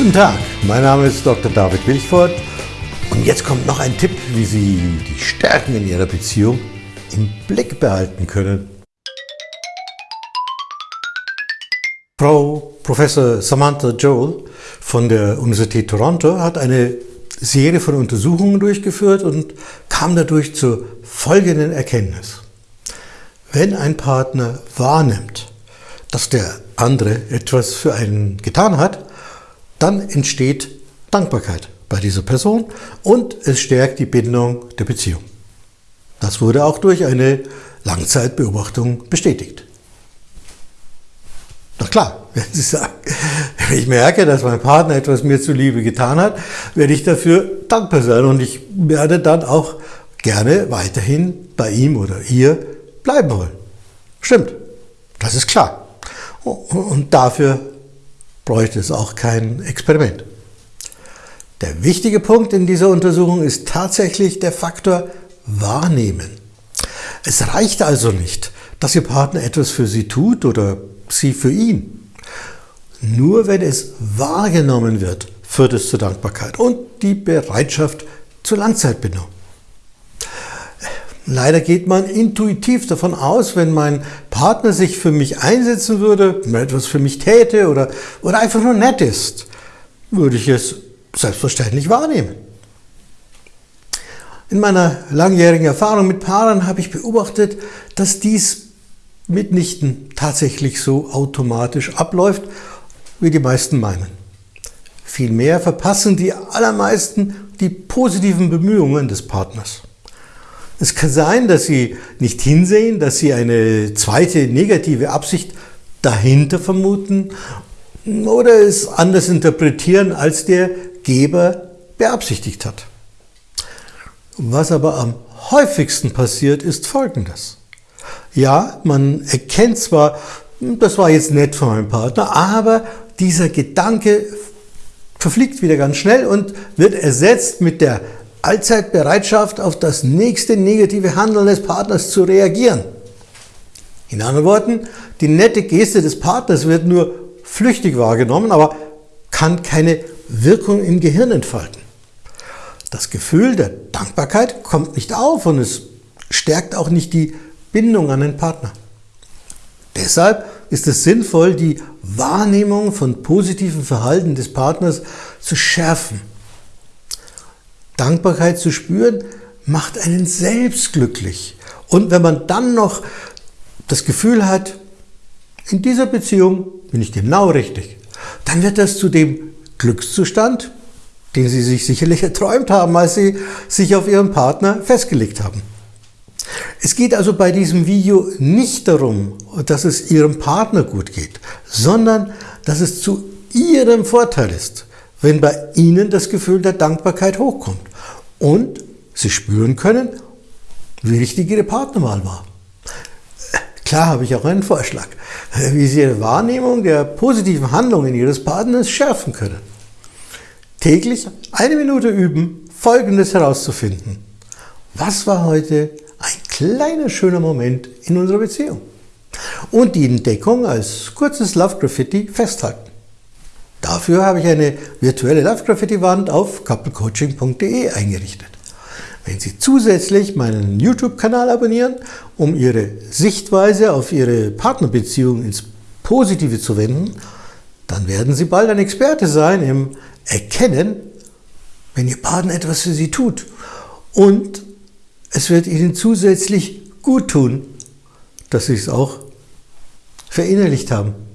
Guten Tag, mein Name ist Dr. David Wilchford und jetzt kommt noch ein Tipp, wie Sie die Stärken in Ihrer Beziehung im Blick behalten können. Frau Professor Samantha Joel von der Universität Toronto hat eine Serie von Untersuchungen durchgeführt und kam dadurch zur folgenden Erkenntnis. Wenn ein Partner wahrnimmt, dass der andere etwas für einen getan hat, dann entsteht Dankbarkeit bei dieser Person und es stärkt die Bindung der Beziehung. Das wurde auch durch eine Langzeitbeobachtung bestätigt. Doch klar, wenn Sie sagen, wenn ich merke, dass mein Partner etwas mir zuliebe getan hat, werde ich dafür dankbar sein und ich werde dann auch gerne weiterhin bei ihm oder ihr bleiben wollen. Stimmt, das ist klar. Und dafür bräuchte es auch kein Experiment. Der wichtige Punkt in dieser Untersuchung ist tatsächlich der Faktor Wahrnehmen. Es reicht also nicht, dass Ihr Partner etwas für Sie tut oder Sie für ihn. Nur wenn es wahrgenommen wird, führt es zur Dankbarkeit und die Bereitschaft zur Langzeitbindung. Leider geht man intuitiv davon aus, wenn mein Partner sich für mich einsetzen würde, etwas für mich täte oder, oder einfach nur nett ist, würde ich es selbstverständlich wahrnehmen. In meiner langjährigen Erfahrung mit Paaren habe ich beobachtet, dass dies mitnichten tatsächlich so automatisch abläuft, wie die meisten meinen. Vielmehr verpassen die allermeisten die positiven Bemühungen des Partners. Es kann sein, dass Sie nicht hinsehen, dass Sie eine zweite negative Absicht dahinter vermuten oder es anders interpretieren, als der Geber beabsichtigt hat. Was aber am häufigsten passiert, ist Folgendes. Ja, man erkennt zwar, das war jetzt nett von meinem Partner, aber dieser Gedanke verfliegt wieder ganz schnell und wird ersetzt mit der allzeit Bereitschaft, auf das nächste negative Handeln des Partners zu reagieren. In anderen Worten, die nette Geste des Partners wird nur flüchtig wahrgenommen, aber kann keine Wirkung im Gehirn entfalten. Das Gefühl der Dankbarkeit kommt nicht auf und es stärkt auch nicht die Bindung an den Partner. Deshalb ist es sinnvoll, die Wahrnehmung von positiven Verhalten des Partners zu schärfen Dankbarkeit zu spüren, macht einen selbst glücklich. Und wenn man dann noch das Gefühl hat, in dieser Beziehung bin ich genau richtig, dann wird das zu dem Glückszustand, den Sie sich sicherlich erträumt haben, als Sie sich auf Ihren Partner festgelegt haben. Es geht also bei diesem Video nicht darum, dass es Ihrem Partner gut geht, sondern dass es zu Ihrem Vorteil ist, wenn bei Ihnen das Gefühl der Dankbarkeit hochkommt und Sie spüren können, wie richtig Ihre Partnerwahl war. Klar habe ich auch einen Vorschlag, wie Sie Ihre Wahrnehmung der positiven Handlungen Ihres Partners schärfen können. Täglich eine Minute üben, Folgendes herauszufinden. Was war heute ein kleiner schöner Moment in unserer Beziehung? Und die Entdeckung als kurzes Love Graffiti festhalten. Dafür habe ich eine virtuelle Love-Graffiti-Wand auf couplecoaching.de eingerichtet. Wenn Sie zusätzlich meinen YouTube-Kanal abonnieren, um Ihre Sichtweise auf Ihre Partnerbeziehung ins Positive zu wenden, dann werden Sie bald ein Experte sein im Erkennen, wenn Ihr Partner etwas für Sie tut. Und es wird Ihnen zusätzlich gut tun, dass Sie es auch verinnerlicht haben.